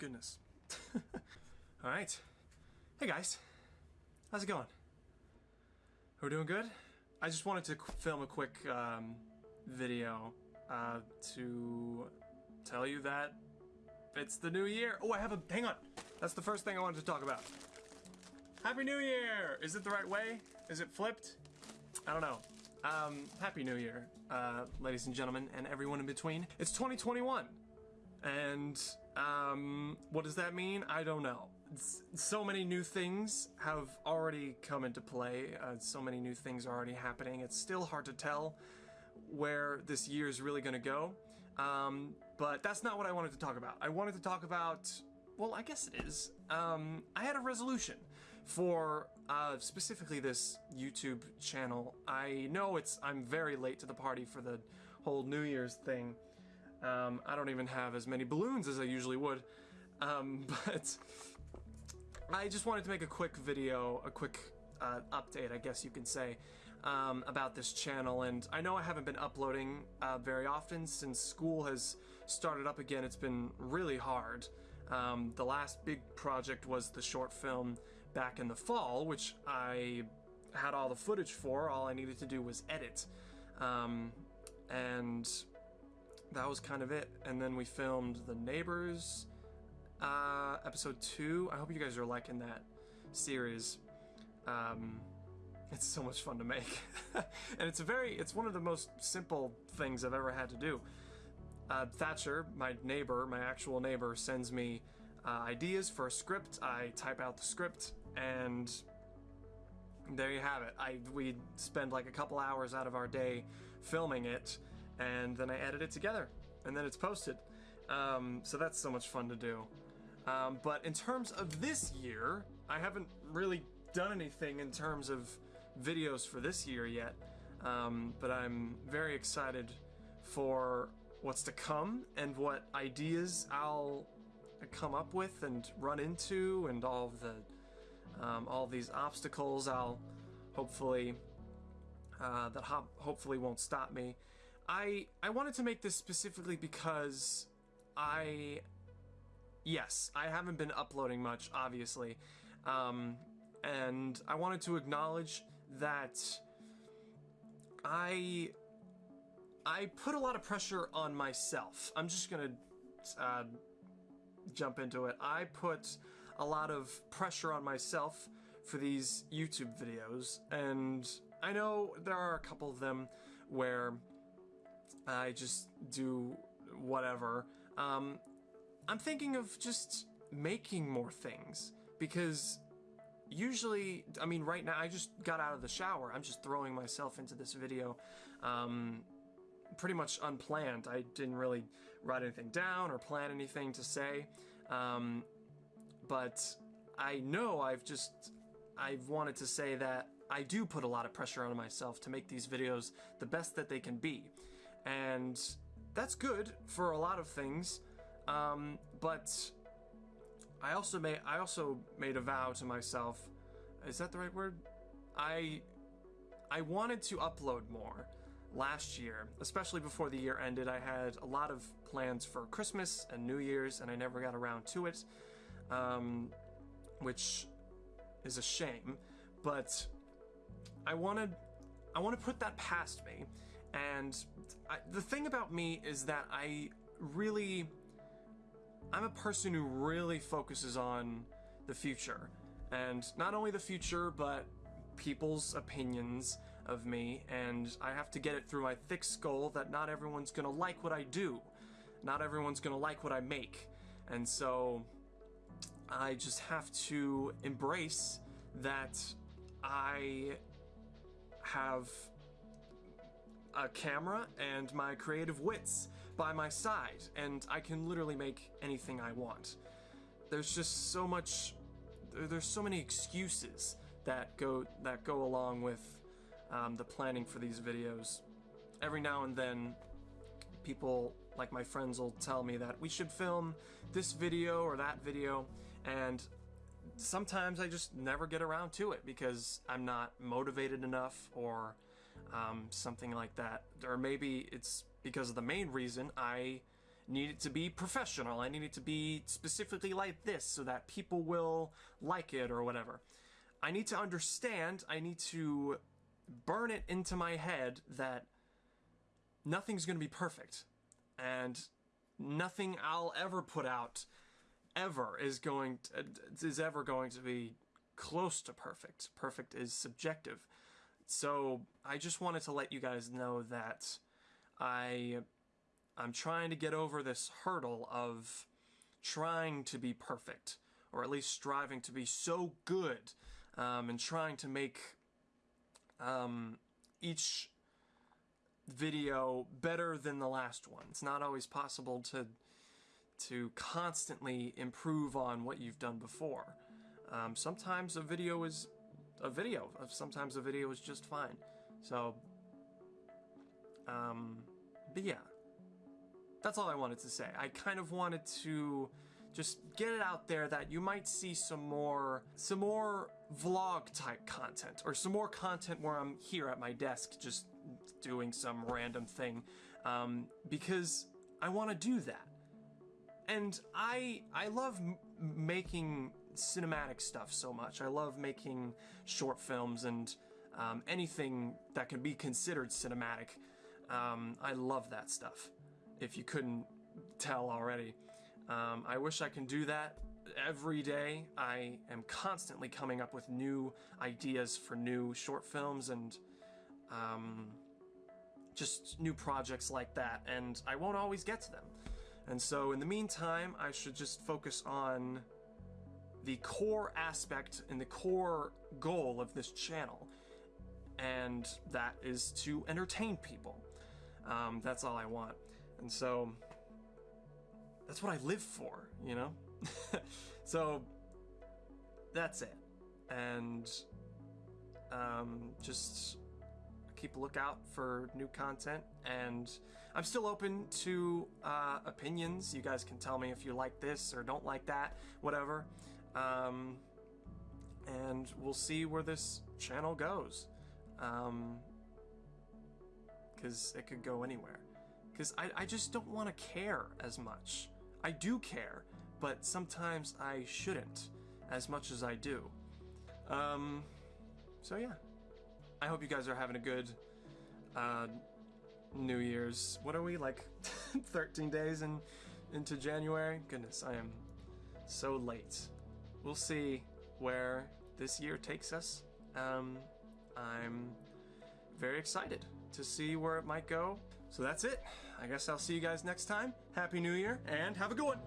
goodness. Alright. Hey guys. How's it going? We're doing good? I just wanted to film a quick um, video uh, to tell you that it's the new year. Oh, I have a. Hang on! That's the first thing I wanted to talk about. Happy New Year! Is it the right way? Is it flipped? I don't know. Um, Happy New Year, uh, ladies and gentlemen, and everyone in between. It's 2021. And, um, what does that mean? I don't know. S- So many new things have already come into play. Uh, so many new things are already happening. It's still hard to tell where this year is really going to go. Um, but that's not what I wanted to talk about. I wanted to talk about, well, I guess it is. Um, I had a resolution for uh, specifically this YouTube channel. I know it's I'm very late to the party for the whole New Year's thing. Um, I don't even have as many balloons as I usually would. Um, but I just wanted to make a quick video, a quick uh, update, I guess you can say, um, about this channel. And I know I haven't been uploading uh, very often since school has started up again. It's been really hard. Um, the last big project was the short film back in the fall, which I had all the footage for. All I needed to do was edit. Um, and that was kind of it. And then we filmed The Neighbors uh, episode two. I hope you guys are liking that series. Um, it's so much fun to make, and it's a very it's one of the most simple things I've ever had to do. Uh, Thatcher, my neighbor, my actual neighbor, sends me uh, ideas for a script. I type out the script, and there you have it. I we spend like a couple hours out of our day filming it, and then I edit it together, and then it's posted. Um, so that's so much fun to do. Um, but in terms of this year, I haven't really done anything in terms of videos for this year yet. Um, but I'm very excited for what's to come and what ideas I'll come up with and run into, and all the um, all these obstacles I'll hopefully uh, that ho- hopefully won't stop me. I I wanted to make this specifically because I yes I haven't been uploading much obviously, um, and I wanted to acknowledge that I I put a lot of pressure on myself. I'm just gonna uh, jump into it. I put a lot of pressure on myself for these YouTube videos, and I know there are a couple of them where I just do whatever. Um, I'm thinking of just making more things because usually, I mean, right now I just got out of the shower. I'm just throwing myself into this video. Um, pretty much unplanned. I didn't really write anything down or plan anything to say. Um, but I know I've just I've wanted to say that I do put a lot of pressure on myself to make these videos the best that they can be. And that's good for a lot of things. Um, but I also made I also made a vow to myself. Is that the right word? I I wanted to upload more last year, especially before the year ended. I had a lot of plans for Christmas and New Year's, and I never got around to it, um, which is a shame. But I wanted I want to put that past me, and I, the thing about me is that I really I'm a person who really focuses on the future. And not only the future, but people's opinions of me, and I have to get it through my thick skull that not everyone's gonna like what I do. Not everyone's gonna like what I make. And so I just have to embrace that I have a camera and my creative wits by my side, and I can literally make anything I want. There's just so much. There's so many excuses that go that go along with um, the planning for these videos. Every now and then, people like my friends will tell me that we should film this video or that video, and sometimes I just never get around to it because I'm not motivated enough or um, something like that. Or maybe it's because of the main reason I need it to be professional. I need it to be specifically like this so that people will like it or whatever. I need to understand, I need to burn it into my head that nothing's going to be perfect. And nothing I'll ever put out ever is going to, is ever going to be close to perfect. Perfect is subjective. So, I just wanted to let you guys know that I I'm trying to get over this hurdle of trying to be perfect, or at least striving to be so good, um, and trying to make um, each video better than the last one. It's not always possible to to constantly improve on what you've done before. Um, sometimes a video is a video. Sometimes a video is just fine. So, um, but yeah, that's all I wanted to say. I kind of wanted to just get it out there that you might see some more some more vlog type content or some more content where I'm here at my desk just doing some random thing um, because I want to do that and I I love making cinematic stuff so much I love making short films and um, anything that can be considered cinematic um, I love that stuff if you couldn't tell already um, I wish I can do that every day. I am constantly coming up with new ideas for new short films and um, just new projects like that, and I won't always get to them. And so, in the meantime, I should just focus on the core aspect and the core goal of this channel, and that is to entertain people. Um, that's all I want. And so, that's what I live for, you know? so that's it. And um, just keep a lookout for new content. And I'm still open to uh, opinions. You guys can tell me if you like this or don't like that, whatever. Um, and we'll see where this channel goes. Because um, it could go anywhere because I, I just don't want to care as much. I do care, but sometimes I shouldn't as much as I do. Um, so yeah. I hope you guys are having a good uh, New Year's. What are we, like 13 days in, into January? Goodness, I am so late. We'll see where this year takes us. Um, I'm very excited to see where it might go. So that's it. I guess I'll see you guys next time. Happy New Year, and have a good one.